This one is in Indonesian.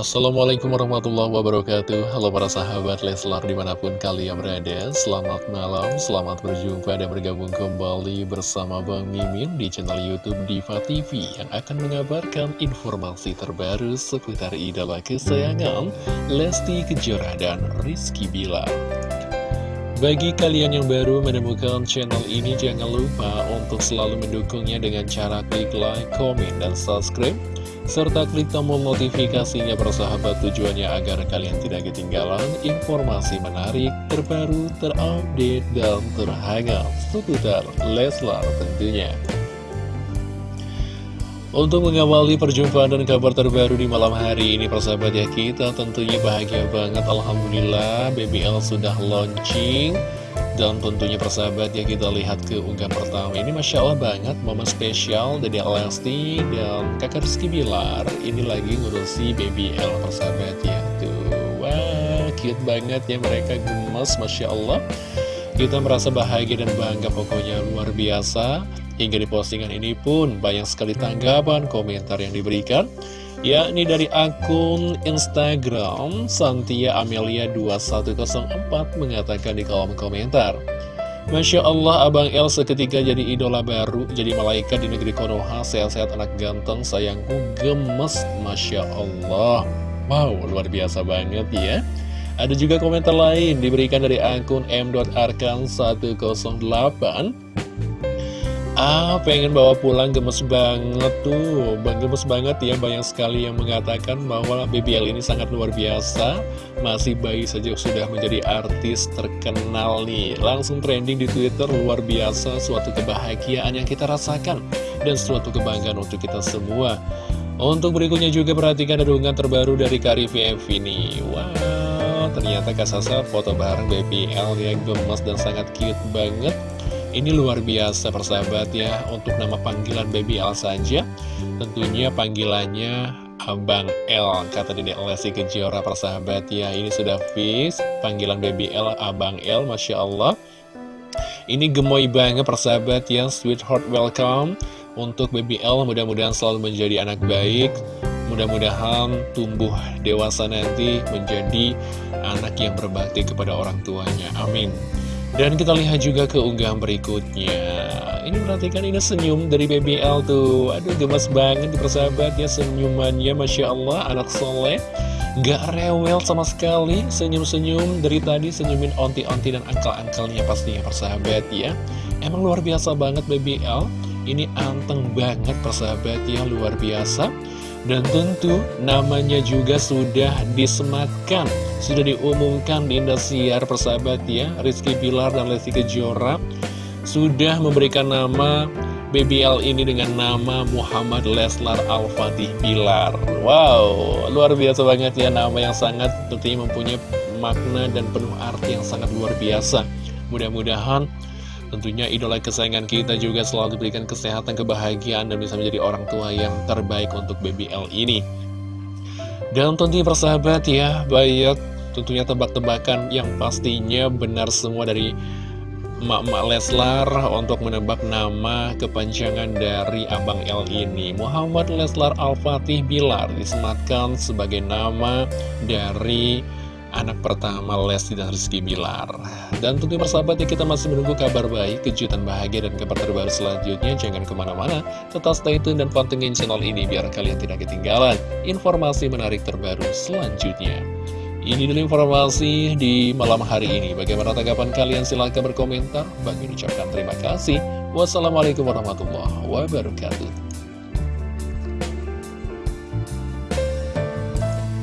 Assalamualaikum warahmatullahi wabarakatuh. Halo para sahabat Leslar di mana pun kalian berada. Selamat malam, selamat berjumpa dan bergabung kembali bersama Bang Mimin di channel Youtube Diva TV Yang akan mengabarkan informasi terbaru seputar idola kesayangan Lesti Kejora dan Rizky Bilar. Bagi kalian yang baru menemukan channel ini, jangan lupa untuk selalu mendukungnya dengan cara klik like, komen, dan subscribe serta klik tombol notifikasinya persahabat tujuannya agar kalian tidak ketinggalan informasi menarik, terbaru, terupdate, dan terhangat. Seputar Leslar tentunya. Untuk mengawali perjumpaan dan kabar terbaru di malam hari ini persahabat ya kita tentunya bahagia banget. Alhamdulillah BBL sudah launching dan tentunya persahabat ya kita lihat ke unggahan pertama. Ini Masya Allah banget momen spesial dari Lesti dan kakak Rizky Bilar. Ini lagi ngurusi BBL persahabat ya. Tuh, wah cute banget ya mereka gemes Masya Allah. Kita merasa bahagia dan bangga pokoknya luar biasa. Hingga di postingan ini pun banyak sekali tanggapan, komentar yang diberikan yakni dari akun Instagram Santia Amelia 2104 mengatakan di kolom komentar Masya Allah Abang El seketika jadi idola baru Jadi malaikat di negeri Konoha Sehat-sehat anak ganteng sayangku gemes. Masya Allah. Wow luar biasa banget ya. Ada juga komentar lain diberikan dari akun m.arkan108 Ah, pengen bawa pulang gemes banget tuh. Bang gemes banget ya, banyak sekali yang mengatakan bahwa BBL ini sangat luar biasa. Masih bayi saja sudah menjadi artis terkenal nih. Langsung trending di Twitter, luar biasa Suatu kebahagiaan yang kita rasakan Dan suatu kebanggaan untuk kita semua. Untuk berikutnya juga perhatikan adungan terbaru dari Karifi F ini. Wow, ternyata Kak Sasa foto bareng BBL yang gemes dan sangat cute banget ini luar biasa persahabat ya. Untuk nama panggilan Baby L saja Tentunya panggilannya Abang L Kata Dedek Lesti Kejora persahabat ya. Ini sudah fix Panggilan Baby L Abang L Masya Allah. Ini gemoy banget persahabat ya. Sweetheart welcome. Untuk Baby L mudah-mudahan selalu menjadi anak baik. Mudah-mudahan tumbuh dewasa nanti menjadi anak yang berbakti kepada orang tuanya. Amin. Dan kita lihat juga ke unggahan berikutnya. Ini perhatikan ini senyum dari BBL tuh. Aduh gemes banget persahabat ya senyumannya. Masya Allah anak soleh. Gak rewel sama sekali Senyum-senyum dari tadi senyumin onti-onti dan angkel-angkelnya pastinya persahabat ya. Emang luar biasa banget BBL Ini anteng banget persahabat ya luar biasa dan tentu namanya juga sudah disematkan Sudah diumumkan di Indosiar persahabat ya. Rizky Bilar dan Lesti Kejora Sudah memberikan nama BBL ini dengan nama Muhammad Leslar Al-Fatih Bilar. Wow, luar biasa banget ya Nama yang sangat tentunya mempunyai makna dan penuh arti yang sangat luar biasa. Mudah-mudahan Tentunya idola kesayangan kita juga selalu diberikan kesehatan, kebahagiaan, dan bisa menjadi orang tua yang terbaik untuk BBL ini. Dan tentunya persahabat ya, banyak tentunya tebak-tebakan yang pastinya benar semua dari Mak-mak Leslar untuk menebak nama kepanjangan dari Abang L ini Muhammad Leslar Al-Fatih Bilar disematkan sebagai nama dari anak pertama Lesti dan Rizky Bilar Dan tentu persahabat ya kita masih menunggu kabar baik, kejutan bahagia dan kabar terbaru selanjutnya Jangan ke mana-mana, tetap stay tune dan pantengin channel ini biar kalian tidak ketinggalan informasi menarik terbaru selanjutnya ini dulu informasi di malam hari ini. Bagaimana tanggapan kalian? Silahkan berkomentar. Bagi ucapkan terima kasih. Wassalamualaikum warahmatullahi wabarakatuh.